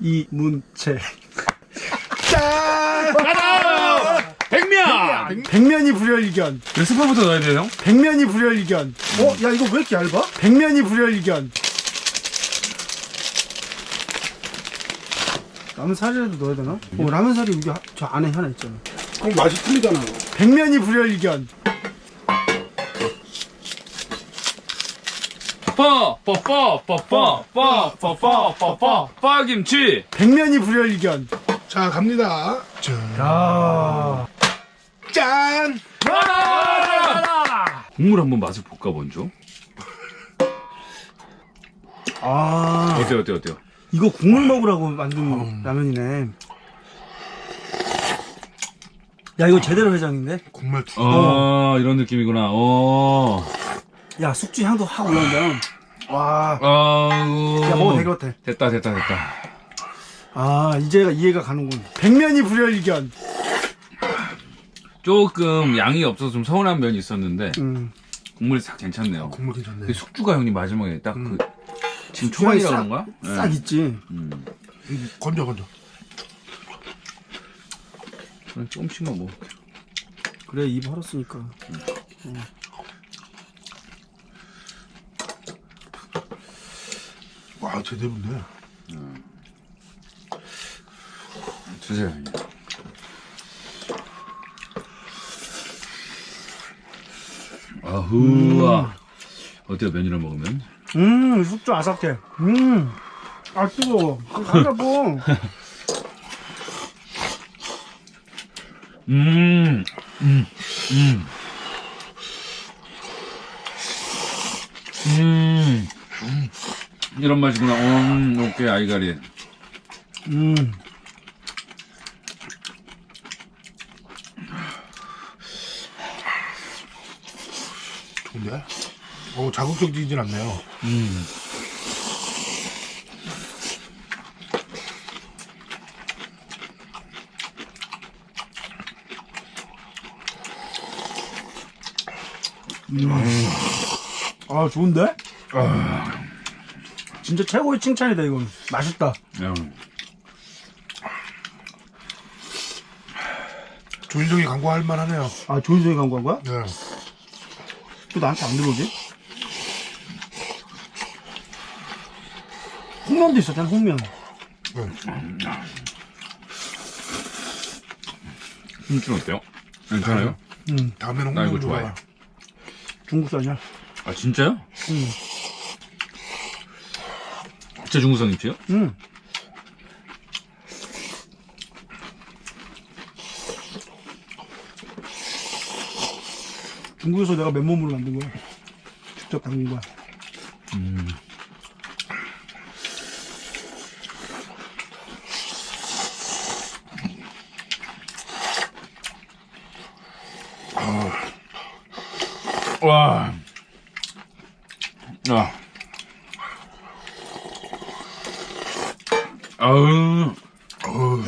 이문채. 짠! 가자! 백면! 백면이 불여일견. 왜 스프부터 넣어야 돼요, 형? 백면이 불여일견. 어? 야 이거 왜 이렇게 얇아? 백면이 불여일견. 라면 사리라도 넣어야 되나? 어, 라면 사리 여기 하- 저 안에 하나 있잖아. 그럼 맛이 틀리잖아 백면이 불여일견. 빠, 빠, 빠, 빠, 빠, 빠, 빠, 빠, 빠, 빠, 빠김치! 백면이 불여일견. 자 갑니다 야. 짠! 국물 한번 맛을 볼까, 먼저? 아. 어때요, 어때요, 어때요? 이거 국물 먹으라고 만든 라면이네. 야, 이거 제대로 회장인데? 국물 두 어, 이런 느낌이구나, 어. 야, 숙주 향도 확 올라온다. 와. 아우. 야, 먹어도 될것 같아. 됐다, 됐다, 됐다. 아, 이제가 이해가 가는군. 백면이 불여일견. 조금 양이 없어서 좀 서운한 면이 있었는데, 음. 국물이 싹 괜찮네요. 국물 괜찮네 그 숙주가 형님 마지막에 딱 그, 지금 초반이라 싹- 그런가? 싹 네. 있지. 음. 음, 건져 건져 조금씩만 먹을게요. 그래, 입 헐었으니까. 와 제대로인데 주세요, 형님. 아후와. 어때요, 면이랑 먹으면? 음, 숙주 아삭해. 음. 아, 뜨거워. 간다고. 음, 음, 음. 음. 이런 맛이구나. 음, 오케이, 아이가리. 음. 좋은데? 어 자극적이진 않네요 음. 아, 좋은데? 진짜 최고의 칭찬이다, 이건. 맛있다. 야, 조인성이 광고할 만하네요 아, 조인성이 광고한 거야? 네 또 나한테 안 들어오지? 홍면도 있었잖아, 홍면. 네. 힘줄 어때요? 괜찮아요? 음, 다음에는 나 이거 좋아해. 중국산이야. 아, 진짜요? 음. 진짜 중국산 김치요? 음. 중국에서 내가 맨몸으로 만든 거야. 직접 담근 거야. 와. 아. 아우. 어우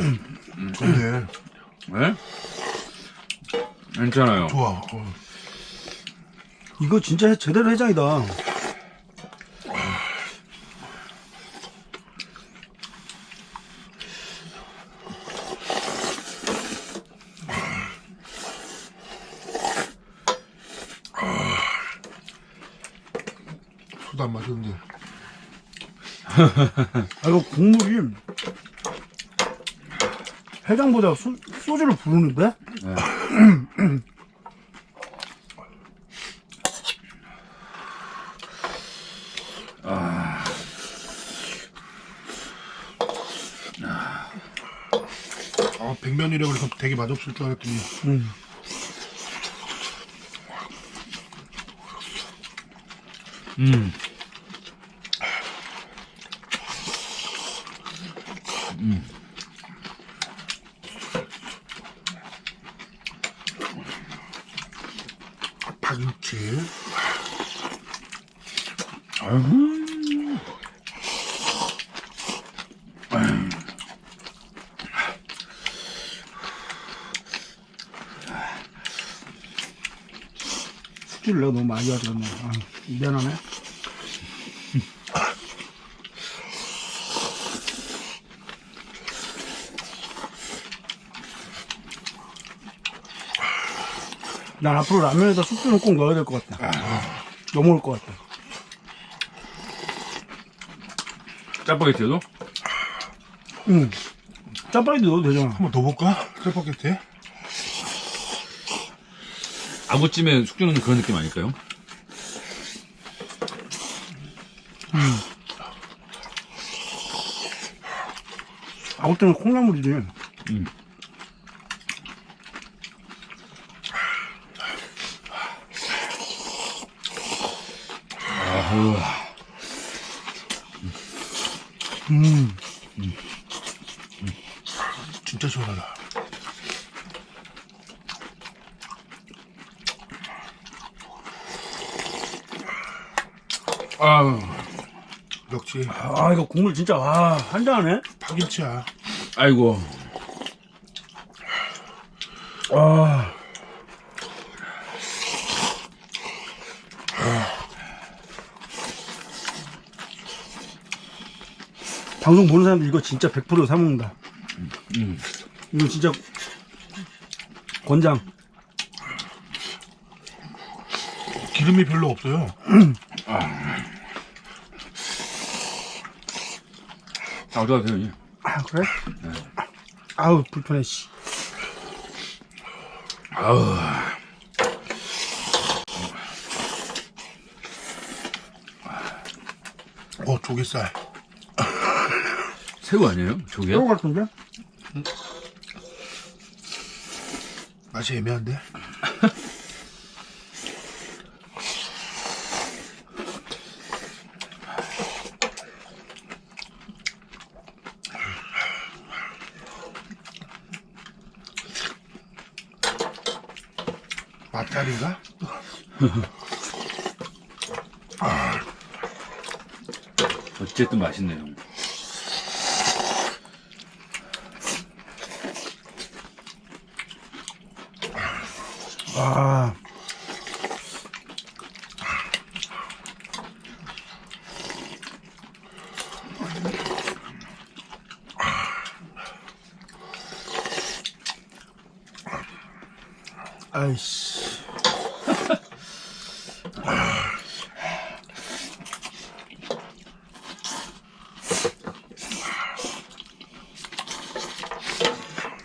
좋네 네? 괜찮아요. 좋아 어. 이거 진짜 제대로 해장이다. 소도 안 마셨는데 아, 이거 국물이 해장보다 소, 소주를 부르는데? 아 백면이라 그래서 되게 맛없을 줄 알았더니 음. 음. 음. 파김치 음. 아. 음. 수질 너무 많이 하잖아 아, 미안하네 난 앞으로 라면에다 숙주는 꼭 넣어야 될 것 같다. 넘어올 것 같다. 짜파게티도? 응. 짜파게티 넣어도 되잖아. 한번 더 볼까? 짜파게티. 아구찜에 숙주 넣는 그런 느낌 아닐까요? 아무튼 콩나물이지. 음. 아우, 음. 진짜 시원하다. 아우, 역시 아, 이거 국물 진짜, 와, 한잔하네? 파김치야. 아이고. 아. 방송 보는 사람들 이거 진짜 100% 사먹는다. 음. 이거 진짜 권장. 기름이 별로 없어요. 아, 어쩌다 돼요, 아, 그래? 아우, 불편해, 씨. 아우. 어, 조개살. 새우 아니에요? 저게? 새우 같은데? 맛이 애매한데? 맛살인가? 어쨌든 맛있네요. 아. 아이씨.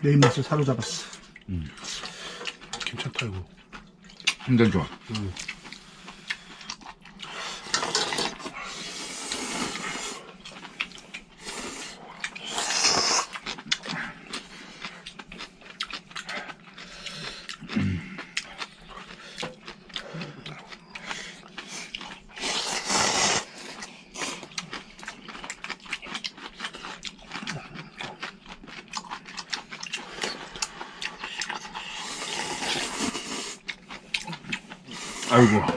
내 입맛을 사로잡았어. 괜찮다, 이거. 굉장히 좋아. 아 이고.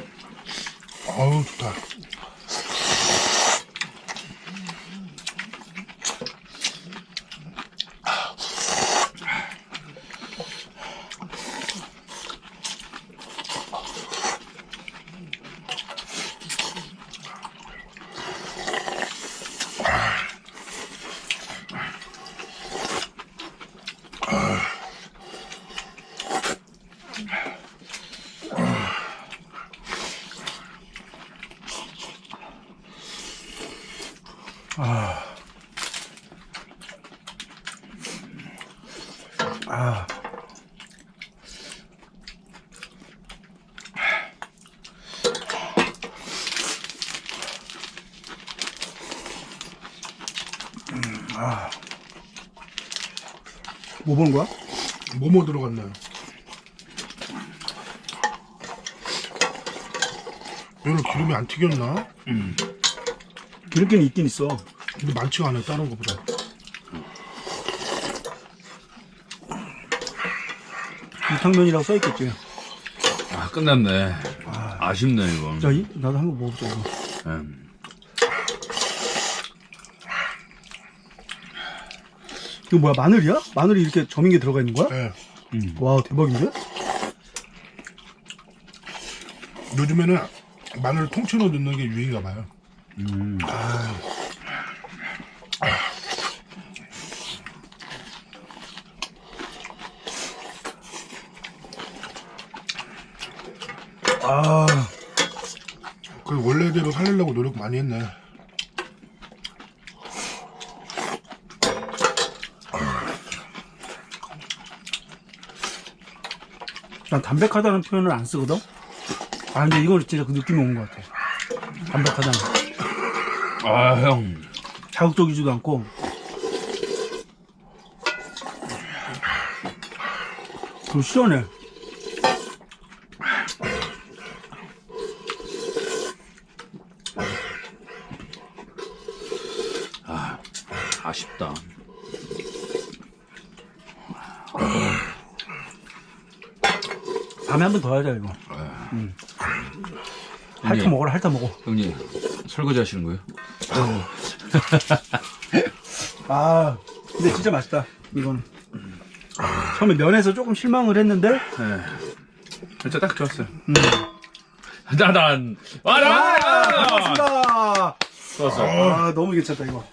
아. 뭐 보는 거야? 뭐뭐 들어갔나요? 얘는 기름이 안 튀겼나? 기름기는 있긴 있어. 근데 많지가 않아요, 다른 거보다. 유탕면이라고 써있겠지. 아, 끝났네. 아 쉽네, 이거. 자, 이, 나도 한 번 먹어보자, 이거. 음. 이거 뭐야, 마늘이야? 마늘이 이렇게 점인 게 들어가 있는 거야? 예. 와, 대박인데? 요즘에는 마늘 통째로 넣는 게 유행인가 봐요. 아, 그 원래대로 살리려고 노력 많이 했네. 난 담백하다는 표현을 안 쓰거든? 아, 근데 이건 진짜 그 느낌이 온 것 같아. 담백하다는. 아, 형. 자극적이지도 않고. 그리고 시원해. 아쉽다. 밤에 한 번 더 하자, 이거. 음. 핥아 형님. 먹어라, 핥아 먹어. 형님, 설거지 하시는 거예요? 아, 근데 진짜 맛있다, 이건. 처음에 면에서 조금 실망을 했는데, 네. 진짜 딱 좋았어요. 짜잔! 와, 아, 나! 반갑습니다. 좋았어. 아, 너무 괜찮다, 이거.